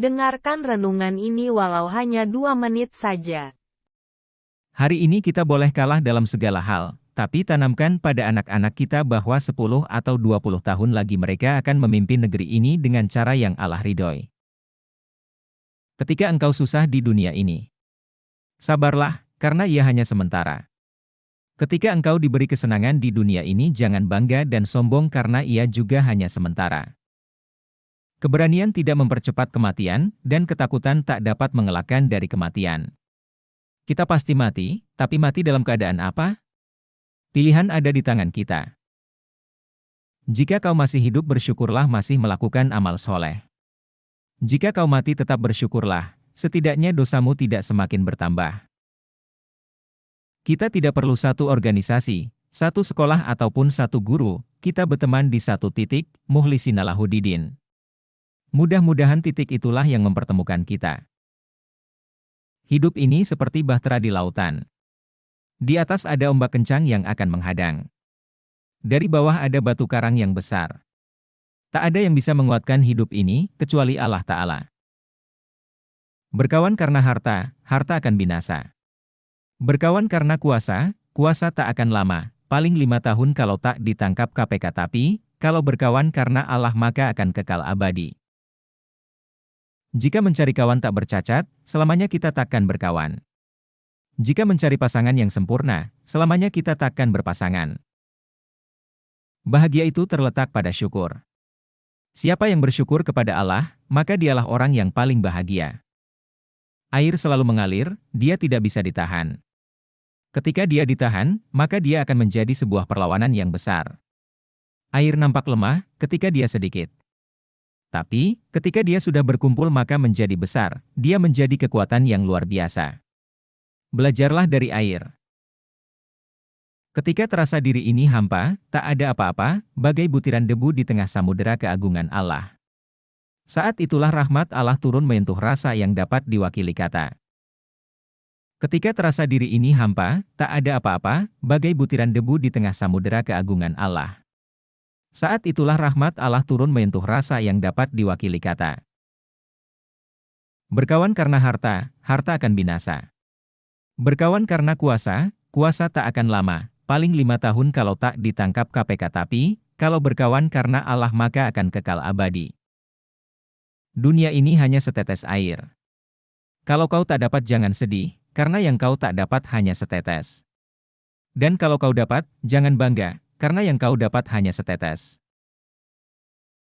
Dengarkan renungan ini walau hanya dua menit saja. Hari ini kita boleh kalah dalam segala hal, tapi tanamkan pada anak-anak kita bahwa 10 atau 20 tahun lagi mereka akan memimpin negeri ini dengan cara yang Allah ridhoi. Ketika engkau susah di dunia ini, sabarlah, karena ia hanya sementara. Ketika engkau diberi kesenangan di dunia ini jangan bangga dan sombong karena ia juga hanya sementara. Keberanian tidak mempercepat kematian, dan ketakutan tak dapat mengelakkan dari kematian. Kita pasti mati, tapi mati dalam keadaan apa? Pilihan ada di tangan kita. Jika kau masih hidup bersyukurlah masih melakukan amal soleh. Jika kau mati tetap bersyukurlah, setidaknya dosamu tidak semakin bertambah. Kita tidak perlu satu organisasi, satu sekolah ataupun satu guru, kita berteman di satu titik, muhlisinalahudidin. Mudah-mudahan titik itulah yang mempertemukan kita. Hidup ini seperti bahtera di lautan. Di atas ada ombak kencang yang akan menghadang. Dari bawah ada batu karang yang besar. Tak ada yang bisa menguatkan hidup ini, kecuali Allah Ta'ala. Berkawan karena harta, harta akan binasa. Berkawan karena kuasa, kuasa tak akan lama, paling lima tahun kalau tak ditangkap KPK tapi, kalau berkawan karena Allah maka akan kekal abadi. Jika mencari kawan tak bercacat, selamanya kita takkan berkawan. Jika mencari pasangan yang sempurna, selamanya kita takkan berpasangan. Bahagia itu terletak pada syukur. Siapa yang bersyukur kepada Allah, maka dialah orang yang paling bahagia. Air selalu mengalir, dia tidak bisa ditahan. Ketika dia ditahan, maka dia akan menjadi sebuah perlawanan yang besar. Air nampak lemah ketika dia sedikit. Tapi, ketika dia sudah berkumpul maka menjadi besar, dia menjadi kekuatan yang luar biasa. Belajarlah dari air. Ketika terasa diri ini hampa, tak ada apa-apa, bagai butiran debu di tengah samudera keagungan Allah. Saat itulah rahmat Allah turun menyentuh rasa yang dapat diwakili kata. Ketika terasa diri ini hampa, tak ada apa-apa, bagai butiran debu di tengah samudera keagungan Allah. Saat itulah rahmat Allah turun menyentuh rasa yang dapat diwakili kata. Berkawan karena harta, harta akan binasa. Berkawan karena kuasa, kuasa tak akan lama, paling lima tahun kalau tak ditangkap KPK tapi, kalau berkawan karena Allah maka akan kekal abadi. Dunia ini hanya setetes air. Kalau kau tak dapat jangan sedih, karena yang kau tak dapat hanya setetes. Dan kalau kau dapat, jangan bangga, karena yang kau dapat hanya setetes.